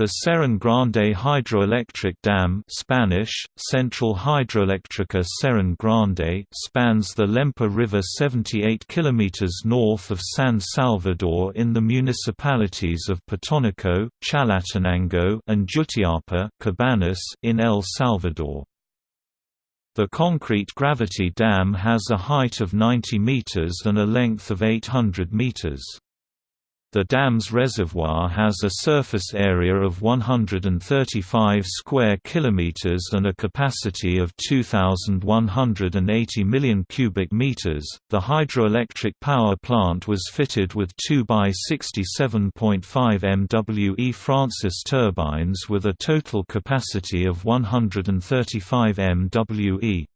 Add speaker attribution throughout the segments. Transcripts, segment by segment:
Speaker 1: The Cerrón Grande hydroelectric dam Spanish, Central Hidroelectrica Cerrón Grande spans the Lempa River 78 km north of San Salvador in the municipalities of Potonico, Chalatenango and Jutiapa Cabanas in El Salvador. The concrete gravity dam has a height of 90 meters and a length of 800 meters. The dam's reservoir has a surface area of 135 square kilometers and a capacity of 2180 million cubic meters. The hydroelectric power plant was fitted with 2 by 67.5 MWe Francis turbines with a total capacity of 135 MWE.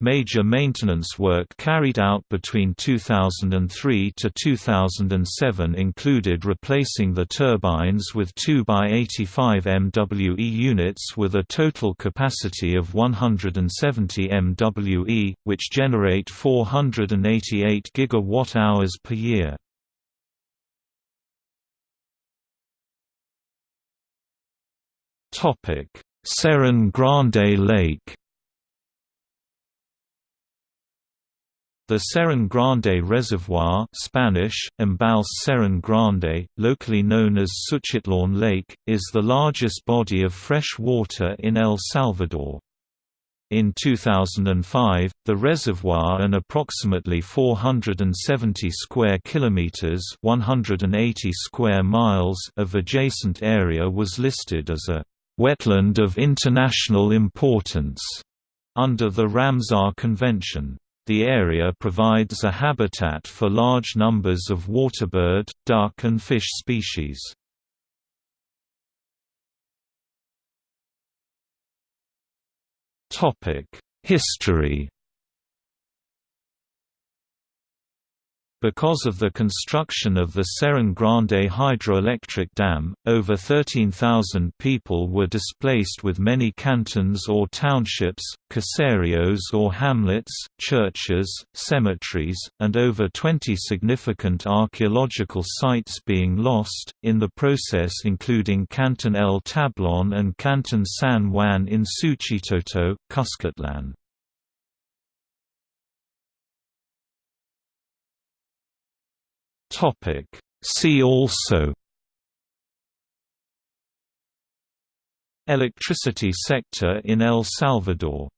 Speaker 1: Major maintenance work carried out between 2003 to 2007 included replacing the turbines with 2 by 85 MWE units with a total capacity of 170 MWE, which generate 488 gigawatt-hours per year. Cerrón Grande Lake The Cerrón Grande Reservoir Spanish, Embalse Cerrón Grande, locally known as Suchitlán Lake, is the largest body of fresh water in El Salvador. In 2005, the reservoir and approximately 470 square kilometers (180 square miles) of adjacent area was listed as a wetland of international importance under the Ramsar Convention. The area provides a habitat for large numbers of waterbird, duck and fish species. History Because of the construction of the Cerrón Grande hydroelectric dam, over 13,000 people were displaced with many cantons or townships, caseríos or hamlets, churches, cemeteries, and over 20 significant archaeological sites being lost, in the process including Canton El Tablon and Canton San Juan in Suchitoto, Cuscatlán.
Speaker 2: Topic. See also
Speaker 1: Electricity sector in El Salvador